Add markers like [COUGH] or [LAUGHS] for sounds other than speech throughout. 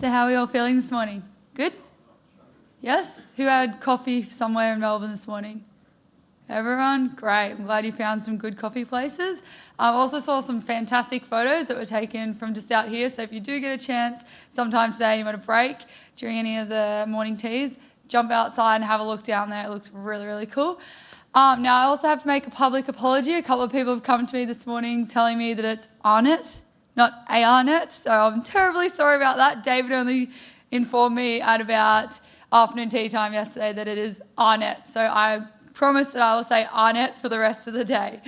So how are we all feeling this morning? Good? Yes? Who had coffee somewhere in Melbourne this morning? Everyone? Great. I'm glad you found some good coffee places. I also saw some fantastic photos that were taken from just out here. So if you do get a chance sometime today and you want a break during any of the morning teas, jump outside and have a look down there. It looks really, really cool. Um, now, I also have to make a public apology. A couple of people have come to me this morning telling me that it's Arnett, not ARNet. So I'm terribly sorry about that. David only informed me at about afternoon tea time yesterday that it is ARNet. So I promise that I will say ARNet for the rest of the day.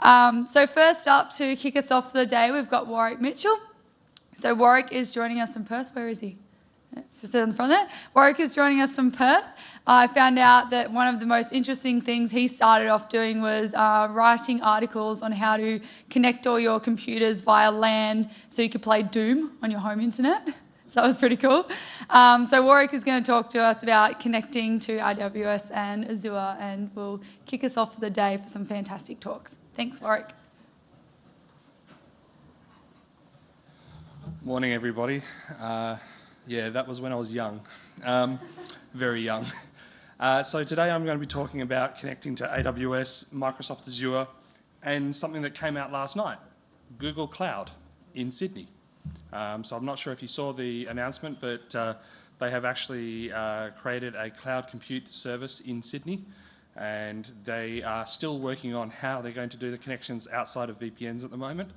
Um, so first up to kick us off for the day, we've got Warwick Mitchell. So Warwick is joining us from Perth. Where is he? Just in front there. Warwick is joining us from Perth. I found out that one of the most interesting things he started off doing was uh, writing articles on how to connect all your computers via LAN so you could play Doom on your home internet. [LAUGHS] So that was pretty cool. Um, so Warwick is going to talk to us about connecting to AWS and Azure and will kick us off for the day for some fantastic talks. Thanks, Warwick. Morning, everybody. Uh, yeah, that was when I was young, um, very young. [LAUGHS] Uh, so today I'm going to be talking about connecting to AWS, Microsoft Azure, and something that came out last night, Google Cloud in Sydney. Um, so I'm not sure if you saw the announcement, but uh, they have actually uh, created a cloud compute service in Sydney, and they are still working on how they're going to do the connections outside of VPNs at the moment,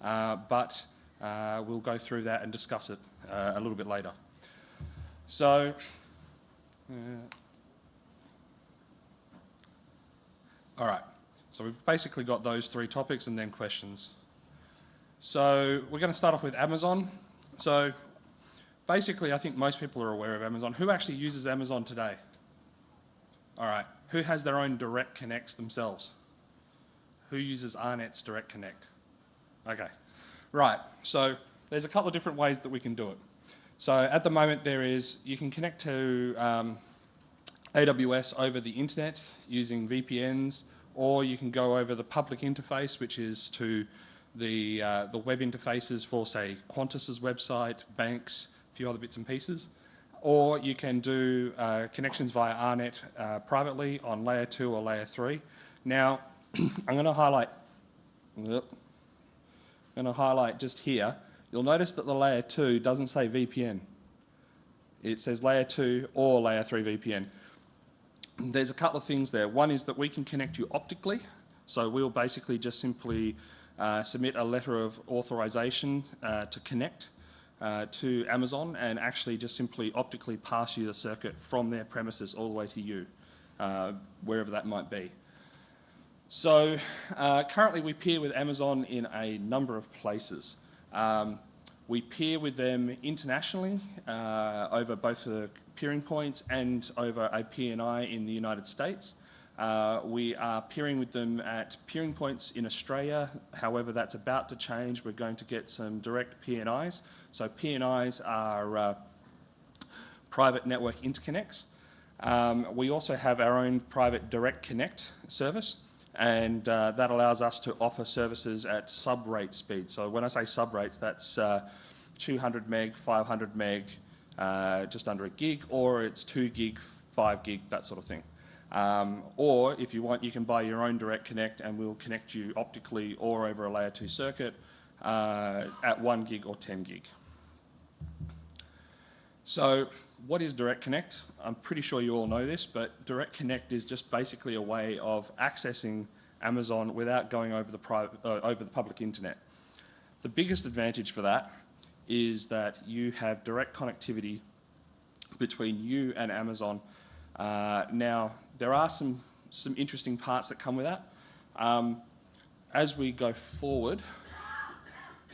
uh, but uh, we'll go through that and discuss it uh, a little bit later. So, uh, All right, so we've basically got those three topics and then questions. So we're going to start off with Amazon. So basically, I think most people are aware of Amazon. Who actually uses Amazon today? All right, who has their own direct connects themselves? Who uses AARNet's direct connect? Okay, right, so there's a couple of different ways that we can do it. So at the moment there is, you can connect to um, AWS over the internet using VPNs, or you can go over the public interface, which is to the, uh, the web interfaces for, say, Qantas's website, banks, a few other bits and pieces. Or you can do uh, connections via AARNet uh, privately on layer 2 or layer 3. Now, [CLEARS THROAT] I'm going to highlight, I'm going to highlight just here, you'll notice that the layer 2 doesn't say VPN. It says layer 2 or layer 3 VPN there's a couple of things there. One is that we can connect you optically. So we'll basically just simply uh, submit a letter of authorization uh, to connect uh, to Amazon and actually just simply optically pass you the circuit from their premises all the way to you, uh, wherever that might be. So uh, currently we peer with Amazon in a number of places. Um, we peer with them internationally uh, over both the peering points and over a PNI in the United States. Uh, we are peering with them at peering points in Australia. However, that's about to change. We're going to get some direct PNIs. So PNIs are uh, private network interconnects. Um, we also have our own private direct connect service and uh, that allows us to offer services at sub-rate speed. So when I say sub-rates, that's uh, 200 meg, 500 meg, uh, just under a gig, or it's 2 gig, 5 gig, that sort of thing. Um, or if you want, you can buy your own direct connect and we'll connect you optically or over a layer 2 circuit uh, at 1 gig or 10 gig. So what is Direct Connect? I'm pretty sure you all know this, but Direct Connect is just basically a way of accessing Amazon without going over the, private, uh, over the public internet. The biggest advantage for that is that you have direct connectivity between you and Amazon. Uh, now, there are some, some interesting parts that come with that. Um, as we go forward,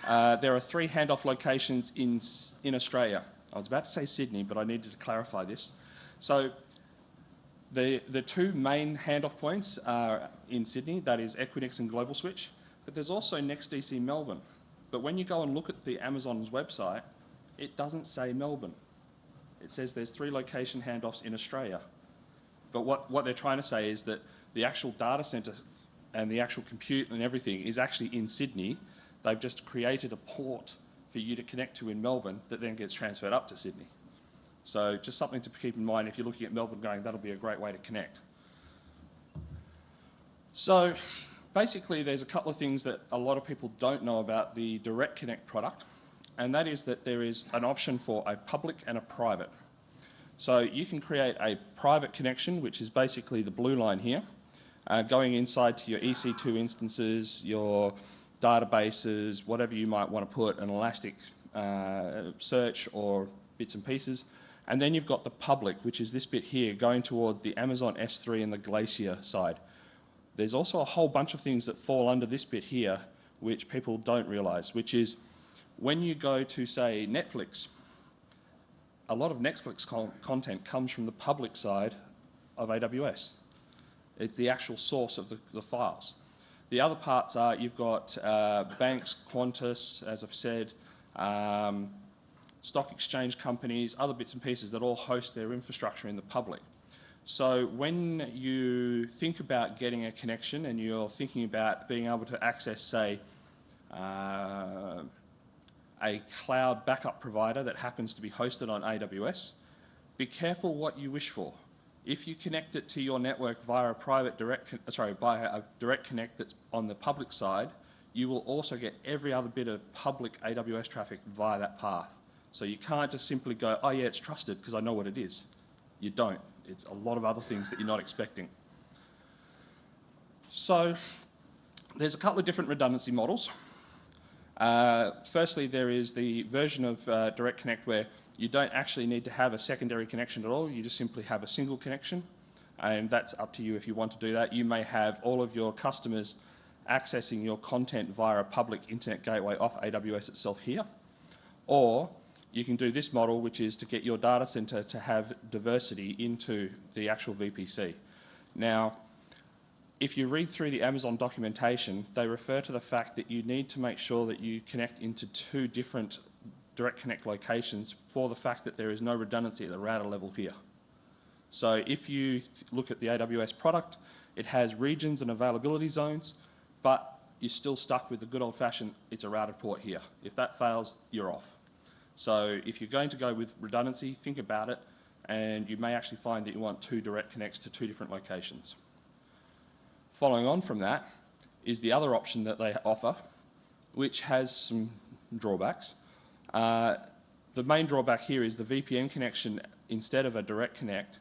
uh, there are three handoff locations in, in Australia. I was about to say Sydney, but I needed to clarify this. So the, the two main handoff points are in Sydney, that is Equinix and Global Switch, but there's also NextDC Melbourne. But when you go and look at the Amazon's website, it doesn't say Melbourne. It says there's three location handoffs in Australia. But what, what they're trying to say is that the actual data centre and the actual compute and everything is actually in Sydney. They've just created a port for you to connect to in Melbourne that then gets transferred up to Sydney. So just something to keep in mind if you're looking at Melbourne going, that'll be a great way to connect. So basically there's a couple of things that a lot of people don't know about the Direct Connect product, and that is that there is an option for a public and a private. So you can create a private connection, which is basically the blue line here, uh, going inside to your EC2 instances, your databases, whatever you might want to put, an Elastic uh, search or bits and pieces. And then you've got the public, which is this bit here, going toward the Amazon S3 and the Glacier side. There's also a whole bunch of things that fall under this bit here, which people don't realise, which is when you go to, say, Netflix, a lot of Netflix con content comes from the public side of AWS. It's the actual source of the, the files. The other parts are you've got uh, banks, Qantas, as I've said, um, stock exchange companies, other bits and pieces that all host their infrastructure in the public. So when you think about getting a connection and you're thinking about being able to access, say, uh, a cloud backup provider that happens to be hosted on AWS, be careful what you wish for. If you connect it to your network via a private direct, sorry, via a direct connect that's on the public side, you will also get every other bit of public AWS traffic via that path. So you can't just simply go, oh yeah, it's trusted because I know what it is. You don't. It's a lot of other things that you're not expecting. So there's a couple of different redundancy models. Uh, firstly, there is the version of uh, Direct Connect where you don't actually need to have a secondary connection at all. You just simply have a single connection. And that's up to you if you want to do that. You may have all of your customers accessing your content via a public internet gateway off AWS itself here. Or you can do this model, which is to get your data center to have diversity into the actual VPC. Now, if you read through the Amazon documentation, they refer to the fact that you need to make sure that you connect into two different direct connect locations for the fact that there is no redundancy at the router level here. So if you look at the AWS product, it has regions and availability zones, but you're still stuck with the good old fashioned, it's a routed port here. If that fails, you're off. So if you're going to go with redundancy, think about it, and you may actually find that you want two direct connects to two different locations. Following on from that is the other option that they offer, which has some drawbacks. Uh, the main drawback here is the VPN connection, instead of a direct connect,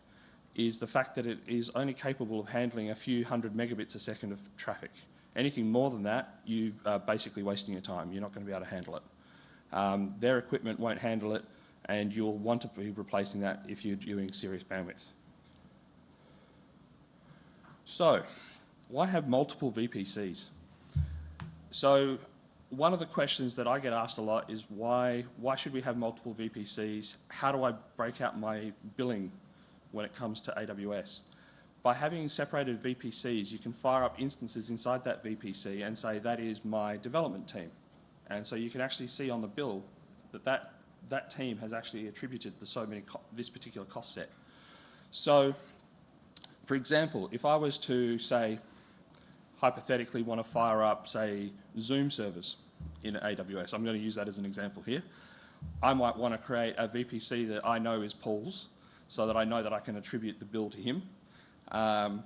is the fact that it is only capable of handling a few hundred megabits a second of traffic. Anything more than that, you are basically wasting your time. You're not going to be able to handle it. Um, their equipment won't handle it, and you'll want to be replacing that if you're doing serious bandwidth. So, why have multiple VPCs? So one of the questions that I get asked a lot is why, why should we have multiple VPCs? How do I break out my billing when it comes to AWS? By having separated VPCs, you can fire up instances inside that VPC and say that is my development team. And so you can actually see on the bill that that, that team has actually attributed the so many this particular cost set. So, for example, if I was to say, hypothetically want to fire up, say, Zoom servers in AWS. I'm going to use that as an example here. I might want to create a VPC that I know is Paul's so that I know that I can attribute the bill to him. Um,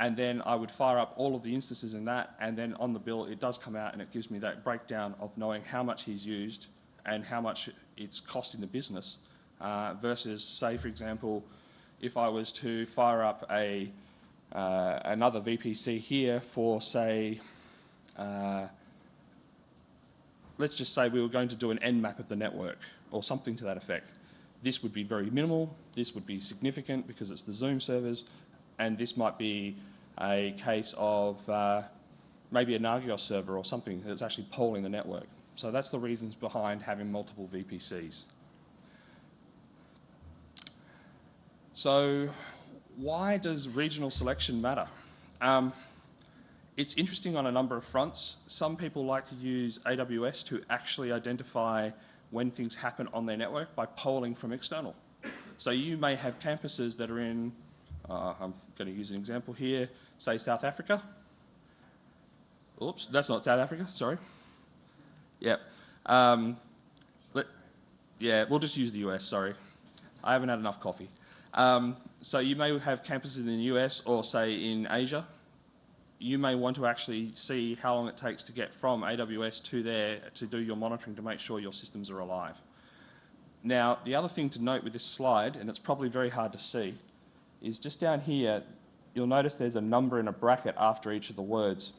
and then I would fire up all of the instances in that and then on the bill it does come out and it gives me that breakdown of knowing how much he's used and how much it's costing the business uh, versus say for example if I was to fire up a uh, another VPC here for, say, uh, let's just say we were going to do an Nmap of the network or something to that effect. This would be very minimal, this would be significant because it's the Zoom servers, and this might be a case of uh, maybe a Nagios server or something that's actually polling the network. So that's the reasons behind having multiple VPCs. So why does regional selection matter? Um, it's interesting on a number of fronts. Some people like to use AWS to actually identify when things happen on their network by polling from external. So you may have campuses that are in, uh, I'm going to use an example here, say South Africa. Oops, that's not South Africa, sorry. Yep. Um, Yeah, we'll just use the US, sorry. I haven't had enough coffee. Um, so you may have campuses in the US or say in Asia. You may want to actually see how long it takes to get from AWS to there to do your monitoring to make sure your systems are alive. Now, the other thing to note with this slide, and it's probably very hard to see, is just down here, you'll notice there's a number in a bracket after each of the words.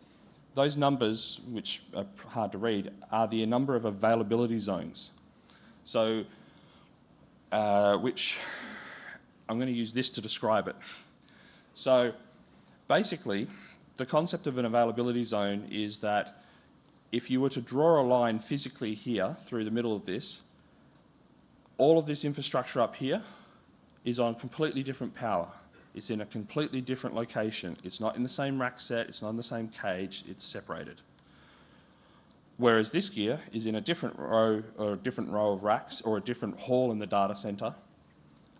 Those numbers, which are hard to read, are the number of availability zones. So, uh, which I'm going to use this to describe it. So, basically, the concept of an availability zone is that if you were to draw a line physically here through the middle of this, all of this infrastructure up here is on completely different power. It's in a completely different location. It's not in the same rack set, it's not in the same cage, it's separated. Whereas this gear is in a different row or a different row of racks or a different hall in the data center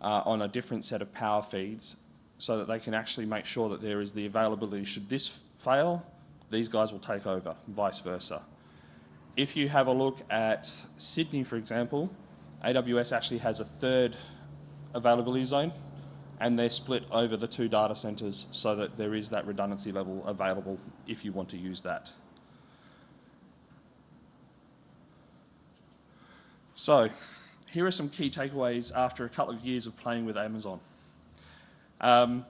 uh, on a different set of power feeds so that they can actually make sure that there is the availability. Should this fail, these guys will take over, vice versa. If you have a look at Sydney, for example, AWS actually has a third availability zone and they're split over the two data centers so that there is that redundancy level available if you want to use that. So, here are some key takeaways after a couple of years of playing with Amazon. Um,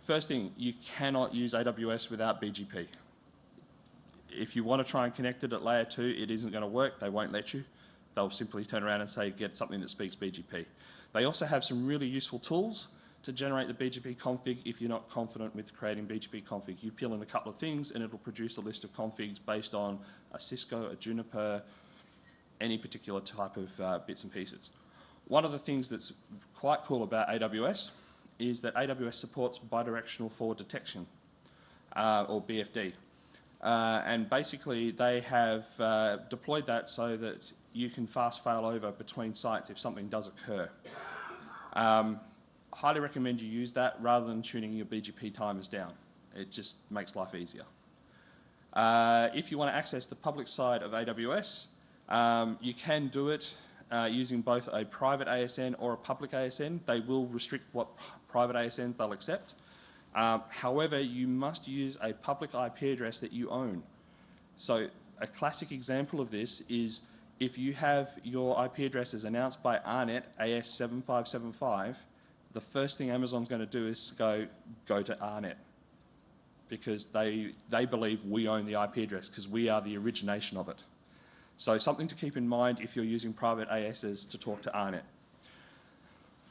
first thing, you cannot use AWS without BGP. If you want to try and connect it at layer two, it isn't going to work. They won't let you. They'll simply turn around and say, get something that speaks BGP. They also have some really useful tools to generate the BGP config if you're not confident with creating BGP config. You fill in a couple of things and it'll produce a list of configs based on a Cisco, a Juniper, any particular type of uh, bits and pieces. One of the things that's quite cool about AWS is that AWS supports bidirectional forward detection, uh, or BFD. Uh, and basically they have uh, deployed that so that you can fast fail over between sites if something does occur. Um, highly recommend you use that rather than tuning your BGP timers down. It just makes life easier. Uh, if you want to access the public side of AWS, um, you can do it uh, using both a private ASN or a public ASN. They will restrict what private ASNs they'll accept. Um, however, you must use a public IP address that you own. So a classic example of this is if you have your IP addresses announced by AARNet AS7575, the first thing Amazon's going to do is go, go to AARNet because they, they believe we own the IP address because we are the origination of it. So something to keep in mind if you're using private ASs to talk to AARNet.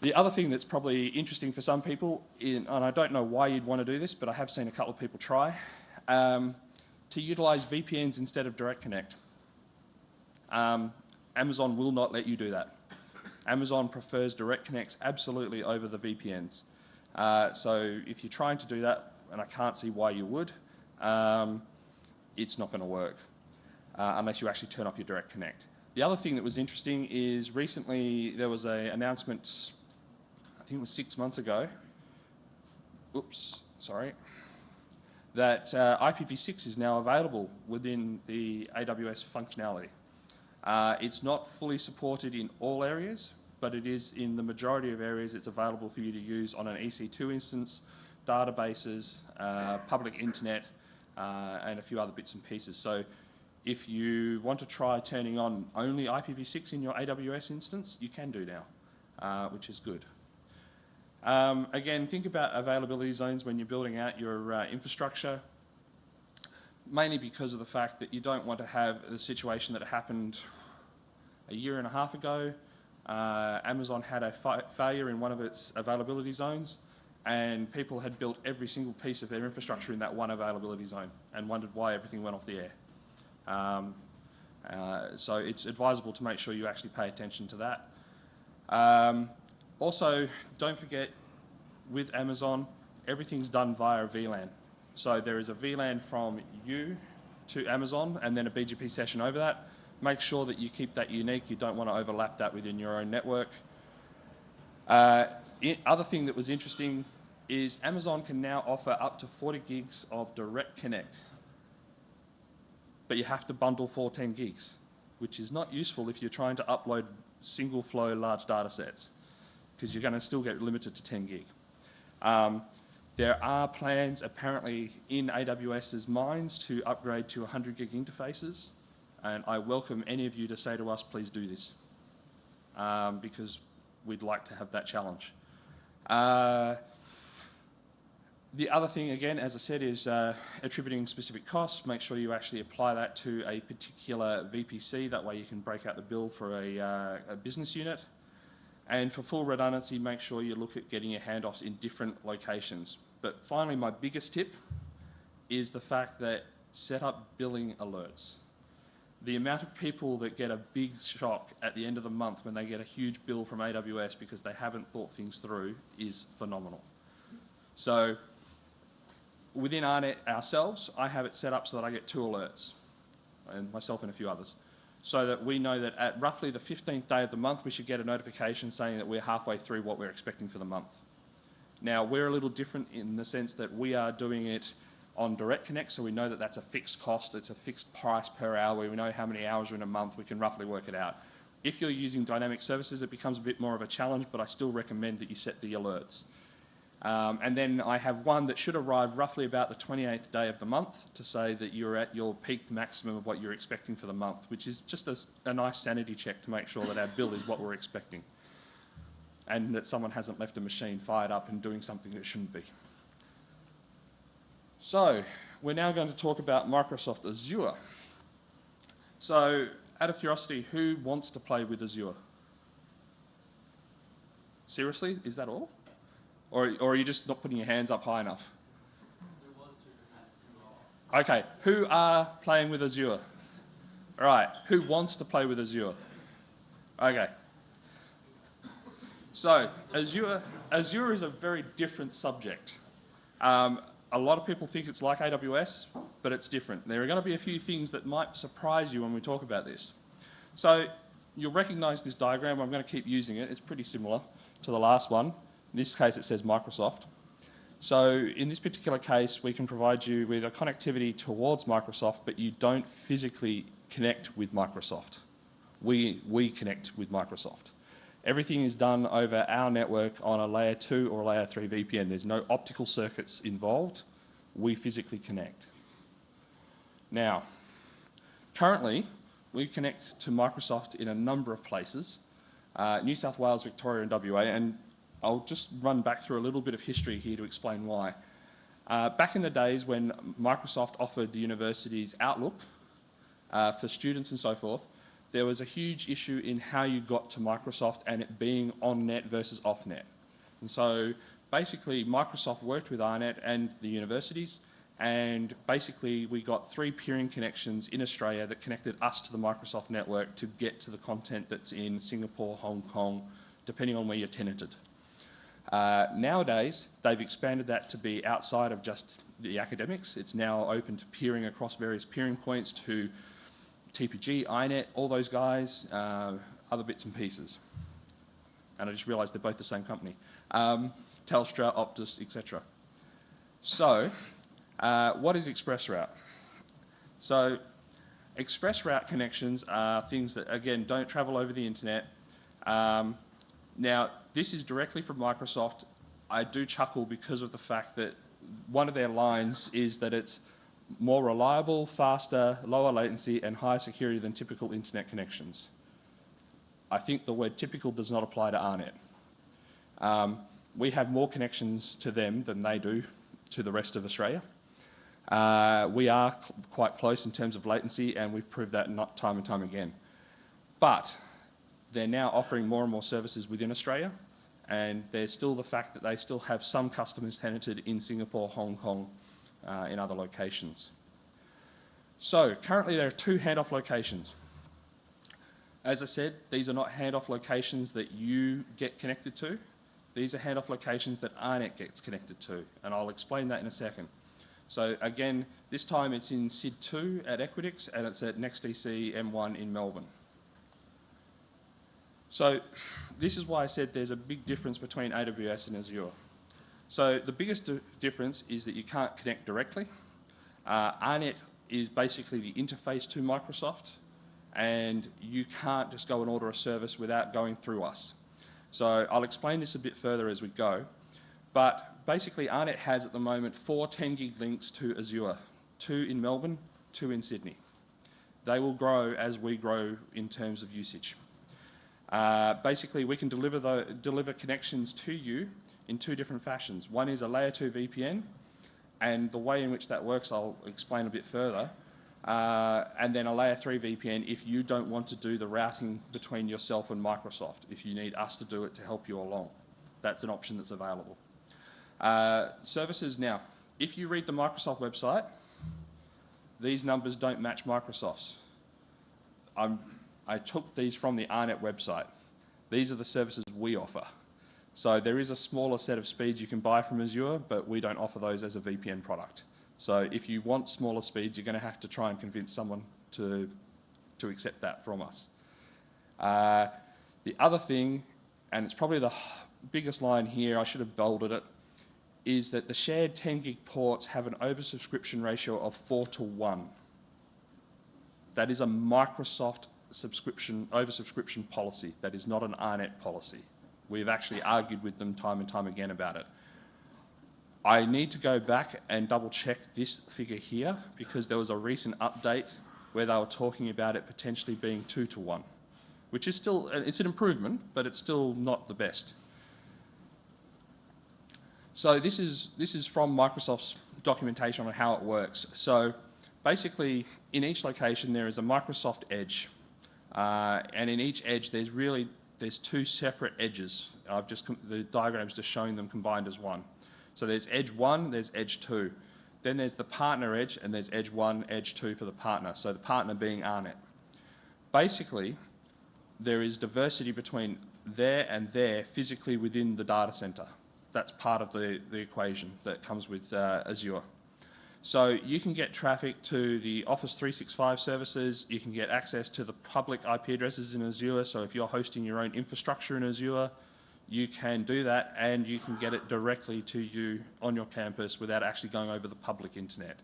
The other thing that's probably interesting for some people, in, and I don't know why you'd want to do this, but I have seen a couple of people try, um, to utilize VPNs instead of Direct Connect. Um, Amazon will not let you do that. Amazon prefers direct connects absolutely over the VPNs. Uh, so if you're trying to do that, and I can't see why you would, um, it's not going to work uh, unless you actually turn off your direct connect. The other thing that was interesting is recently there was an announcement, I think it was six months ago, oops, sorry, that uh, IPv6 is now available within the AWS functionality. Uh, it's not fully supported in all areas, but it is in the majority of areas it's available for you to use on an EC2 instance, databases, uh, public internet, uh, and a few other bits and pieces. So if you want to try turning on only IPv6 in your AWS instance, you can do now, uh, which is good. Um, again, think about availability zones when you're building out your uh, infrastructure mainly because of the fact that you don't want to have the situation that happened a year and a half ago. Uh, Amazon had a fa failure in one of its availability zones and people had built every single piece of their infrastructure in that one availability zone and wondered why everything went off the air. Um, uh, so it's advisable to make sure you actually pay attention to that. Um, also, don't forget with Amazon, everything's done via VLAN. So there is a VLAN from you to Amazon and then a BGP session over that. Make sure that you keep that unique. You don't want to overlap that within your own network. Uh, other thing that was interesting is Amazon can now offer up to 40 gigs of direct connect. But you have to bundle 14 gigs, which is not useful if you're trying to upload single flow large data sets because you're going to still get limited to 10 gig. Um, there are plans apparently in AWS's minds to upgrade to 100 gig interfaces, and I welcome any of you to say to us, please do this, um, because we'd like to have that challenge. Uh, the other thing, again, as I said, is uh, attributing specific costs. Make sure you actually apply that to a particular VPC. That way you can break out the bill for a, uh, a business unit. And for full redundancy, make sure you look at getting your handoffs in different locations. But finally, my biggest tip is the fact that set up billing alerts. The amount of people that get a big shock at the end of the month when they get a huge bill from AWS because they haven't thought things through is phenomenal. So within AARNet ourselves, I have it set up so that I get two alerts, and myself and a few others, so that we know that at roughly the 15th day of the month, we should get a notification saying that we're halfway through what we're expecting for the month. Now, we're a little different in the sense that we are doing it on Direct Connect, so we know that that's a fixed cost, it's a fixed price per hour, we know how many hours are in a month, we can roughly work it out. If you're using dynamic services, it becomes a bit more of a challenge, but I still recommend that you set the alerts. Um, and then I have one that should arrive roughly about the 28th day of the month to say that you're at your peak maximum of what you're expecting for the month, which is just a, a nice sanity check to make sure that our bill is what we're expecting and that someone hasn't left a machine fired up and doing something that shouldn't be. So, we're now going to talk about Microsoft Azure. So, out of curiosity, who wants to play with Azure? Seriously, is that all? Or, or are you just not putting your hands up high enough? Okay, who are playing with Azure? All right, who wants to play with Azure? Okay. So, Azure, Azure is a very different subject. Um, a lot of people think it's like AWS, but it's different. There are going to be a few things that might surprise you when we talk about this. So, you'll recognize this diagram. I'm going to keep using it. It's pretty similar to the last one. In this case, it says Microsoft. So in this particular case, we can provide you with a connectivity towards Microsoft, but you don't physically connect with Microsoft. We, we connect with Microsoft. Everything is done over our network on a layer 2 or layer 3 VPN. There's no optical circuits involved. We physically connect. Now, currently, we connect to Microsoft in a number of places. Uh, New South Wales, Victoria and WA, and I'll just run back through a little bit of history here to explain why. Uh, back in the days when Microsoft offered the universities Outlook uh, for students and so forth, there was a huge issue in how you got to Microsoft and it being on-net versus off-net. And so basically Microsoft worked with AARNet and the universities and basically we got three peering connections in Australia that connected us to the Microsoft network to get to the content that's in Singapore, Hong Kong, depending on where you're tenanted. Uh, nowadays, they've expanded that to be outside of just the academics. It's now open to peering across various peering points to TPG, iiNet, all those guys, uh, other bits and pieces. And I just realised they're both the same company. Um, Telstra, Optus, etc. So, uh, what is ExpressRoute? So, ExpressRoute connections are things that, again, don't travel over the internet. Um, now, this is directly from Microsoft. I do chuckle because of the fact that one of their lines is that it's more reliable, faster, lower latency and higher security than typical internet connections. I think the word typical does not apply to AARNet. Um, we have more connections to them than they do to the rest of Australia. Uh, we are quite close in terms of latency and we've proved that time and time again. But they're now offering more and more services within Australia and there's still the fact that they still have some customers tenanted in Singapore, Hong Kong, uh, in other locations. So currently there are two handoff locations. As I said, these are not handoff locations that you get connected to. These are handoff locations that AARNet gets connected to, and I'll explain that in a second. So again, this time it's in SID2 at Equinix, and it's at NextDC M1 in Melbourne. So this is why I said there's a big difference between AWS and Azure. So the biggest difference is that you can't connect directly. Uh, AARNet is basically the interface to Microsoft, and you can't just go and order a service without going through us. So I'll explain this a bit further as we go, but basically AARNet has at the moment four 10 gig links to Azure, two in Melbourne, two in Sydney. They will grow as we grow in terms of usage. Uh, basically, we can deliver, the, deliver connections to you in two different fashions. One is a layer 2 VPN, and the way in which that works I'll explain a bit further. Uh, and then a layer 3 VPN if you don't want to do the routing between yourself and Microsoft, if you need us to do it to help you along. That's an option that's available. Uh, services now, if you read the Microsoft website, these numbers don't match Microsoft's. I'm, I took these from the AARNet website. These are the services we offer. So there is a smaller set of speeds you can buy from Azure, but we don't offer those as a VPN product. So if you want smaller speeds, you're going to have to try and convince someone to, to accept that from us. Uh, the other thing, and it's probably the biggest line here, I should have bolded it, is that the shared 10 gig ports have an oversubscription ratio of 4 to 1. That is a Microsoft subscription oversubscription policy. That is not an AARNet policy. We've actually argued with them time and time again about it. I need to go back and double check this figure here because there was a recent update where they were talking about it potentially being two to one, which is still, uh, it's an improvement, but it's still not the best. So this is, this is from Microsoft's documentation on how it works. So basically, in each location there is a Microsoft Edge, uh, and in each edge there's really there's two separate edges. I've just the diagram's just showing them combined as one. So there's edge one, there's edge two. Then there's the partner edge, and there's edge one, edge two for the partner. So the partner being AARNet. Basically, there is diversity between there and there physically within the data center. That's part of the, the equation that comes with uh, Azure. So you can get traffic to the Office 365 services, you can get access to the public IP addresses in Azure, so if you're hosting your own infrastructure in Azure, you can do that and you can get it directly to you on your campus without actually going over the public internet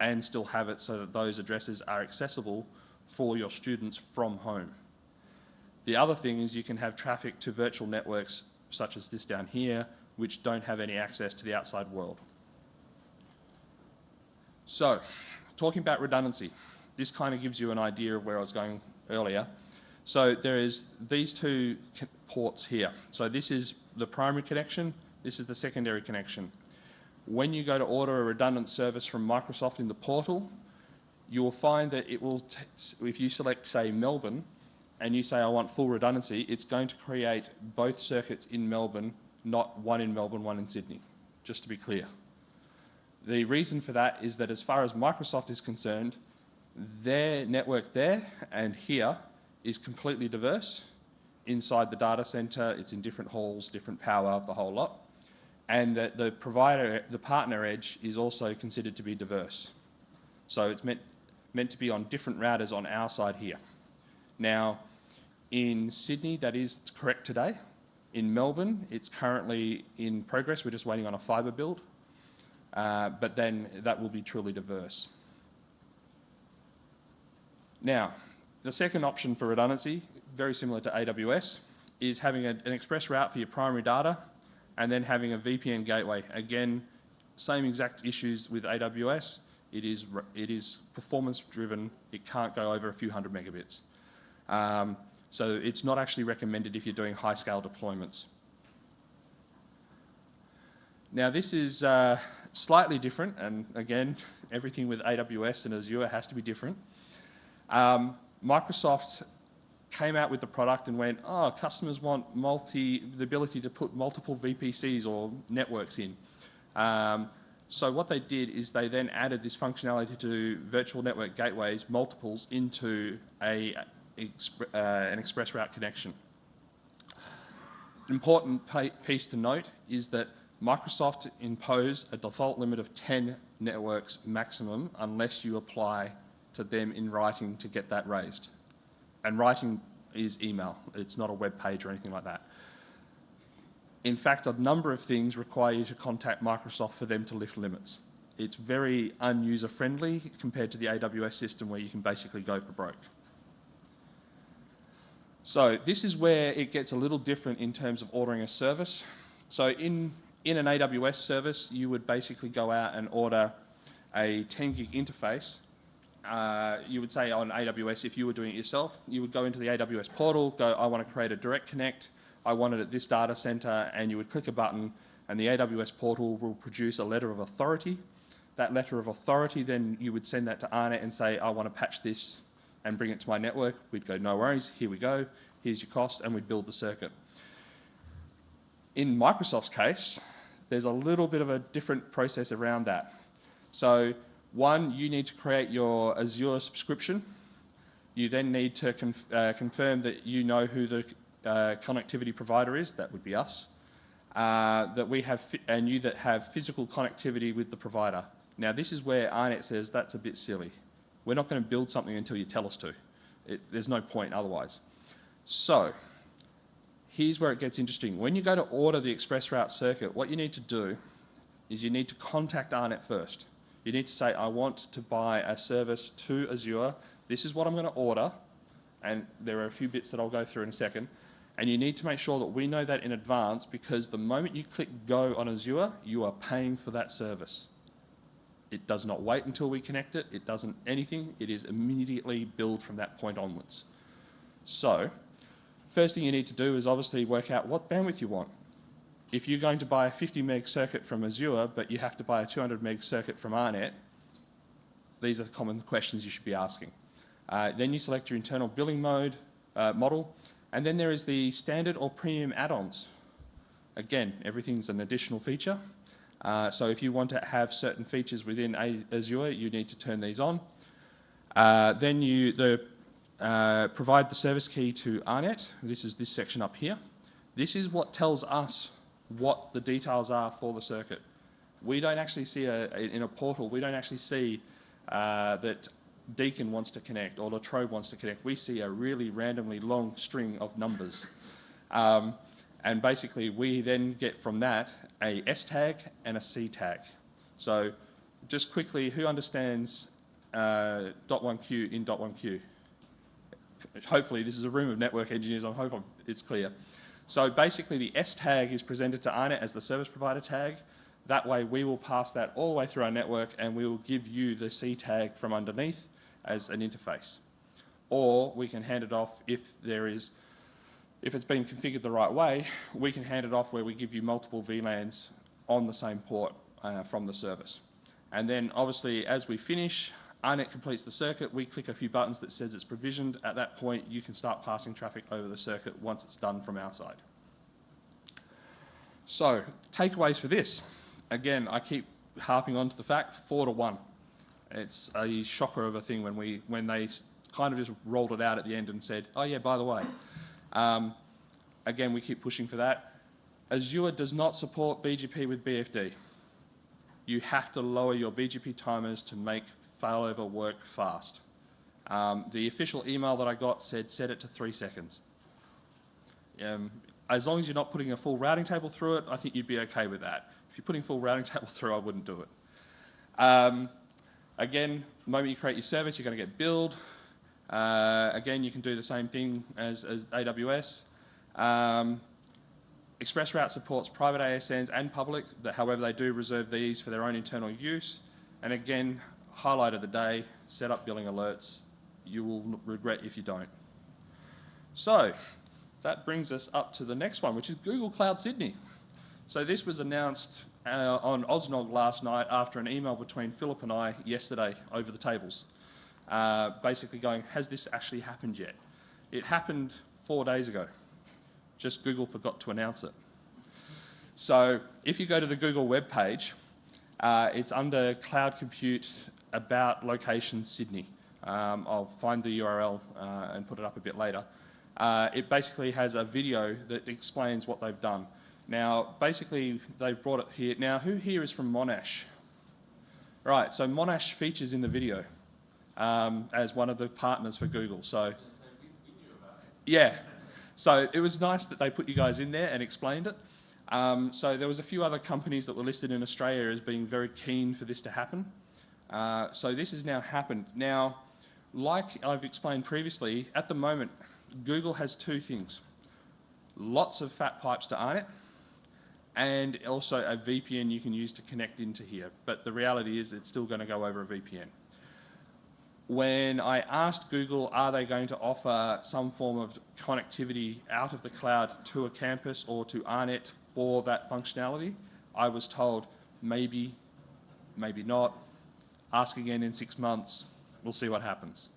and still have it so that those addresses are accessible for your students from home. The other thing is you can have traffic to virtual networks such as this down here which don't have any access to the outside world. So, talking about redundancy, this kind of gives you an idea of where I was going earlier. So there is these two ports here. So this is the primary connection, this is the secondary connection. When you go to order a redundant service from Microsoft in the portal, you will find that it will, if you select say Melbourne, and you say I want full redundancy, it's going to create both circuits in Melbourne, not one in Melbourne, one in Sydney, just to be clear. The reason for that is that as far as Microsoft is concerned, their network there and here is completely diverse. Inside the data center, it's in different halls, different power, the whole lot. And that the provider, the partner edge is also considered to be diverse. So it's meant, meant to be on different routers on our side here. Now, in Sydney, that is correct today. In Melbourne, it's currently in progress. We're just waiting on a fibre build. Uh, but then that will be truly diverse. Now, the second option for redundancy, very similar to AWS, is having a, an express route for your primary data and then having a VPN gateway. Again, same exact issues with AWS. It is, it is performance driven. It can't go over a few hundred megabits. Um, so it's not actually recommended if you're doing high scale deployments. Now this is uh, slightly different, and again, [LAUGHS] everything with AWS and Azure has to be different. Um, Microsoft came out with the product and went, oh, customers want multi, the ability to put multiple VPCs or networks in. Um, so what they did is they then added this functionality to virtual network gateways, multiples, into a, uh, an express route connection. Important piece to note is that Microsoft impose a default limit of 10 networks maximum unless you apply to them in writing to get that raised. And writing is email, it's not a web page or anything like that. In fact, a number of things require you to contact Microsoft for them to lift limits. It's very unuser friendly compared to the AWS system where you can basically go for broke. So this is where it gets a little different in terms of ordering a service. So in, in an AWS service, you would basically go out and order a 10 gig interface. Uh, you would say on AWS, if you were doing it yourself, you would go into the AWS portal, go, I want to create a direct connect, I want it at this data center, and you would click a button, and the AWS portal will produce a letter of authority. That letter of authority, then you would send that to AARNet and say, I want to patch this and bring it to my network. We'd go, no worries, here we go, here's your cost, and we'd build the circuit. In Microsoft's case, there's a little bit of a different process around that. So one, you need to create your Azure subscription. You then need to conf uh, confirm that you know who the uh, connectivity provider is, that would be us, uh, that we have, and you that have physical connectivity with the provider. Now this is where AARNet says that's a bit silly. We're not going to build something until you tell us to. It, there's no point otherwise. So, here's where it gets interesting. When you go to order the express route circuit, what you need to do is you need to contact AARNet first. You need to say, I want to buy a service to Azure. This is what I'm going to order. And there are a few bits that I'll go through in a second. And you need to make sure that we know that in advance because the moment you click go on Azure, you are paying for that service. It does not wait until we connect it. It doesn't anything. It is immediately billed from that point onwards. So, first thing you need to do is obviously work out what bandwidth you want. If you're going to buy a 50 meg circuit from Azure, but you have to buy a 200 meg circuit from AARNet, these are common questions you should be asking. Uh, then you select your internal billing mode uh, model, and then there is the standard or premium add-ons. Again, everything's an additional feature. Uh, so if you want to have certain features within Azure, you need to turn these on. Uh, then you the, uh, provide the service key to AARNet. This is this section up here. This is what tells us what the details are for the circuit. We don't actually see a, a in a portal, we don't actually see uh, that Deakin wants to connect or Latrobe wants to connect. We see a really randomly long string of numbers. Um, and basically we then get from that a S tag and a C tag. So just quickly, who understands uh, .1q in .1q? Hopefully this is a room of network engineers, I hope it's clear. So basically the S tag is presented to AARNet as the service provider tag. That way we will pass that all the way through our network and we will give you the C tag from underneath as an interface. Or we can hand it off if there is if it's been configured the right way, we can hand it off where we give you multiple VLANs on the same port uh, from the service. And then obviously as we finish, AARNet completes the circuit, we click a few buttons that says it's provisioned. At that point, you can start passing traffic over the circuit once it's done from our side. So, takeaways for this. Again, I keep harping on to the fact, four to one. It's a shocker of a thing when, we, when they kind of just rolled it out at the end and said, oh yeah, by the way, um, again, we keep pushing for that. Azure does not support BGP with BFD. You have to lower your BGP timers to make failover work fast. Um, the official email that I got said set it to three seconds. Um, as long as you're not putting a full routing table through it, I think you'd be okay with that. If you're putting full routing [LAUGHS] table through, I wouldn't do it. Um, again, the moment you create your service, you're going to get billed. Uh, again, you can do the same thing as, as AWS. Um, ExpressRoute supports private ASNs and public, however they do reserve these for their own internal use. And again, highlight of the day, set up billing alerts. You will regret if you don't. So, that brings us up to the next one, which is Google Cloud Sydney. So this was announced uh, on AusNOG last night after an email between Philip and I yesterday over the tables uh, basically going, has this actually happened yet? It happened four days ago. Just Google forgot to announce it. So if you go to the Google web page, uh, it's under Cloud Compute about location Sydney. Um, I'll find the URL uh, and put it up a bit later. Uh, it basically has a video that explains what they've done. Now, basically, they've brought it here. Now, who here is from Monash? Right, so Monash features in the video um, as one of the partners for Google. So, yeah. So it was nice that they put you guys in there and explained it. Um, so there was a few other companies that were listed in Australia as being very keen for this to happen. Uh, so this has now happened. Now, like I've explained previously, at the moment, Google has two things. Lots of fat pipes to it, and also a VPN you can use to connect into here. But the reality is it's still going to go over a VPN. When I asked Google, are they going to offer some form of connectivity out of the cloud to a campus or to AARNet for that functionality, I was told maybe, maybe not. Ask again in six months. We'll see what happens.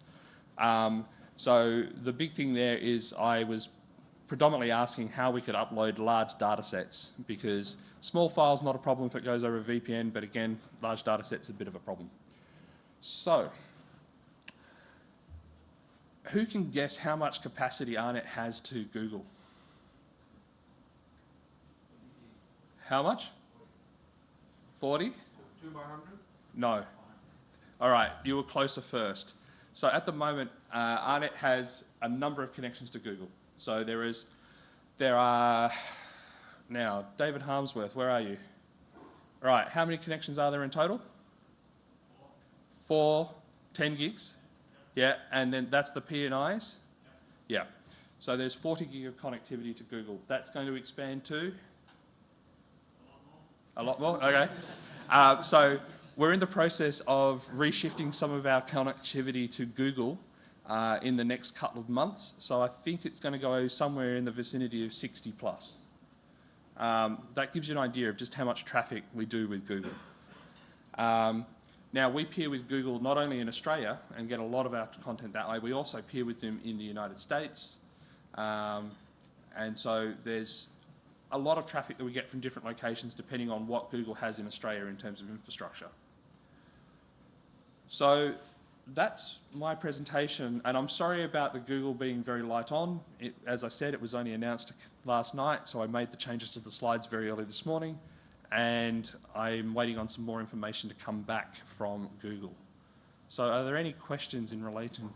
Um, so the big thing there is I was predominantly asking how we could upload large data sets because small files not a problem if it goes over VPN, but again, large data sets a bit of a problem. So, who can guess how much capacity AARNet has to Google? How much? 40? Two by hundred? No. All right, you were closer first. So at the moment, uh, AARNet has a number of connections to Google. So there is, there are, now, David Harmsworth, where are you? All right, how many connections are there in total? Four, 10 gigs? Yeah, and then that's the PNIs? Yeah. So there's 40 gig of connectivity to Google. That's going to expand to? A lot more? Okay. Uh, so we're in the process of reshifting some of our connectivity to Google uh, in the next couple of months. So I think it's going to go somewhere in the vicinity of 60 plus. Um, that gives you an idea of just how much traffic we do with Google. Um, now we peer with Google not only in Australia and get a lot of our content that way, we also peer with them in the United States. Um, and so there's a lot of traffic that we get from different locations depending on what Google has in Australia in terms of infrastructure. So that's my presentation, and I'm sorry about the Google being very light on. It, as I said, it was only announced last night, so I made the changes to the slides very early this morning, and I'm waiting on some more information to come back from Google. So are there any questions in relation